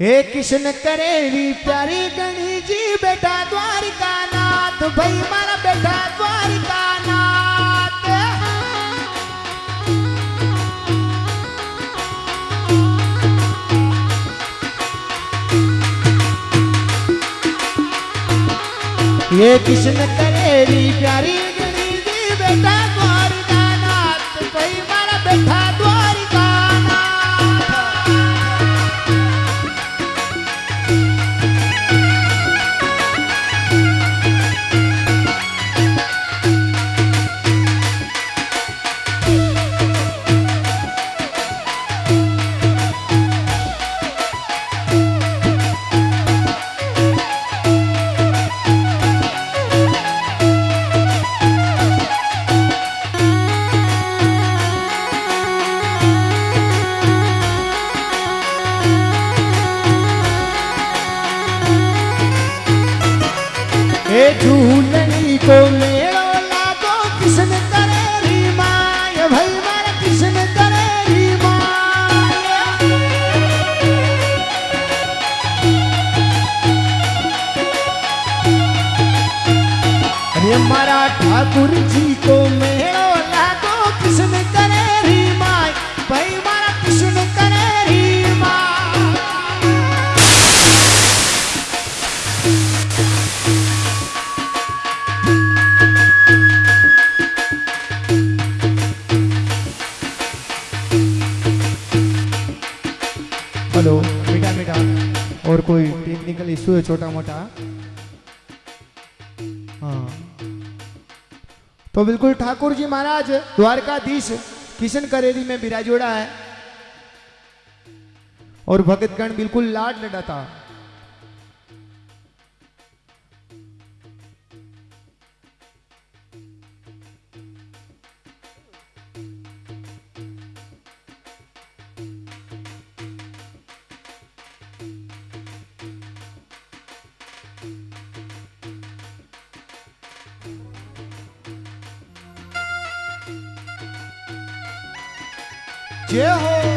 हे किशन करेली प्यारी गणी जी बेटा द्वारिका नाथ भाई, मारा बेटा द्वारिका नाथ ये किशन करेली प्यारी ठाकुर जी को मेड़ो लागो, किसन करे री माय? भाई मारा किसन करे री हेलो, मीठा मीठा। और कोई टेक्निकल इशू है छोटा मोटा तो बिल्कुल ठाकुर जी महाराज, द्वारकाधीश किशन करेरी में बिराजोड़ा है। और भगतगण बिल्कुल लाड लड़ाता। जय हो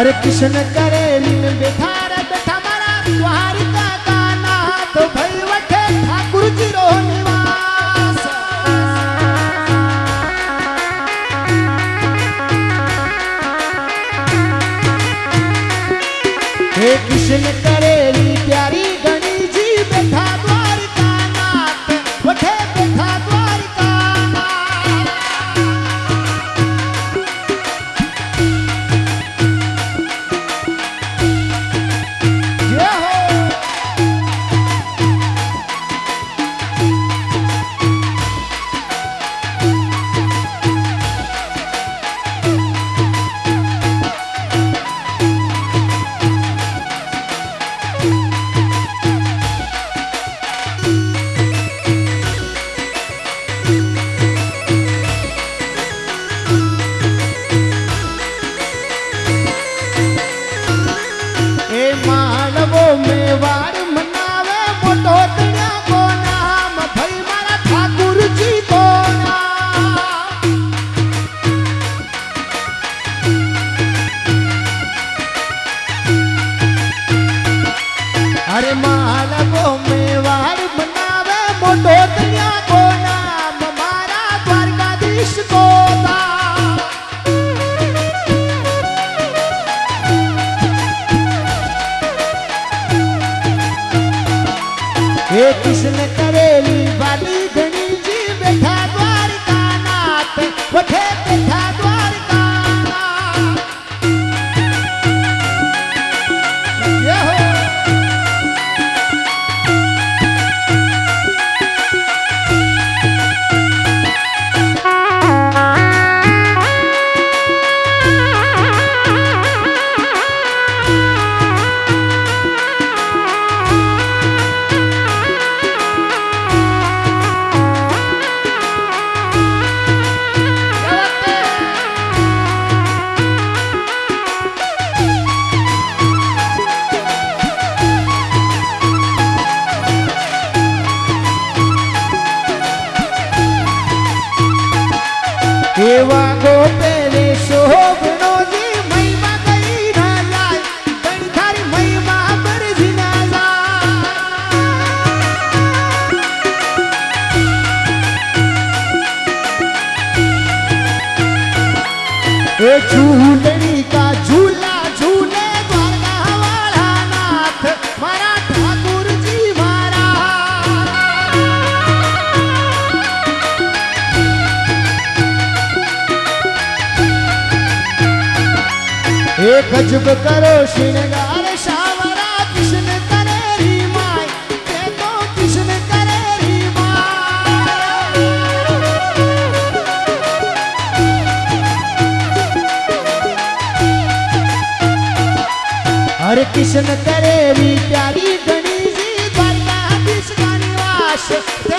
हरे कृष्ण करे लीन बैठा बैठा मारा बिहार का गाना। तो भई वठे ठाकुर जी रो निवास। हे कृष्ण हे कृष्ण करेली वाली એવા ગોપેલે गजब करो श्रृंगार शावरा कृष्ण करे री माय ते कृष्ण करे री माय हरे कृष्ण करे री प्यारी, गणेश जी द्वारका कृष्ण निवास? ते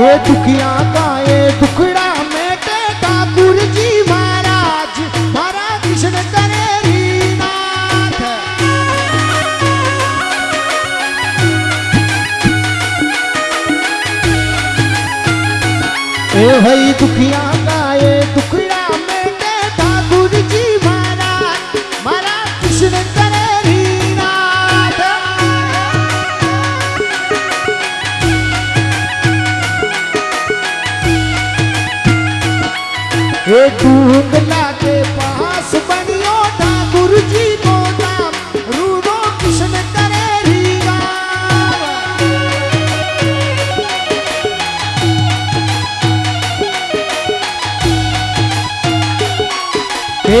ये दुखिया का ये दुखड़ा मेटे ठाकुर जी डूंगला के पास बनियो ठाकुर जी नाम रूडो करे री गाम। हे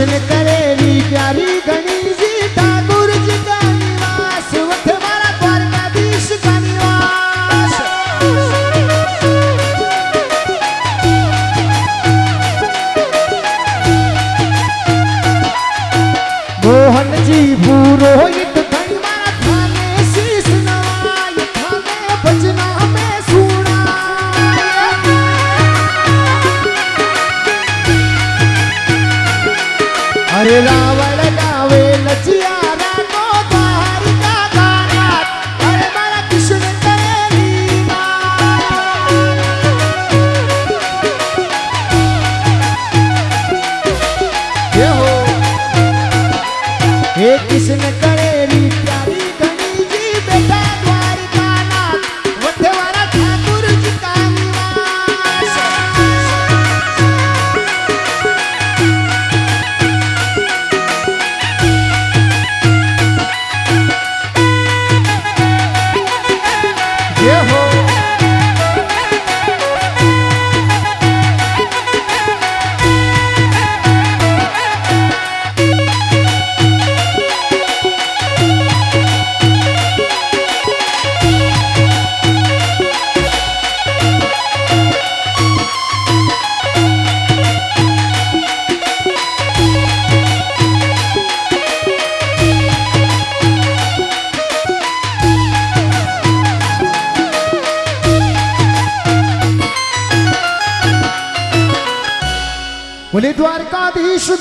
se le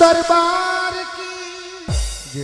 दरबार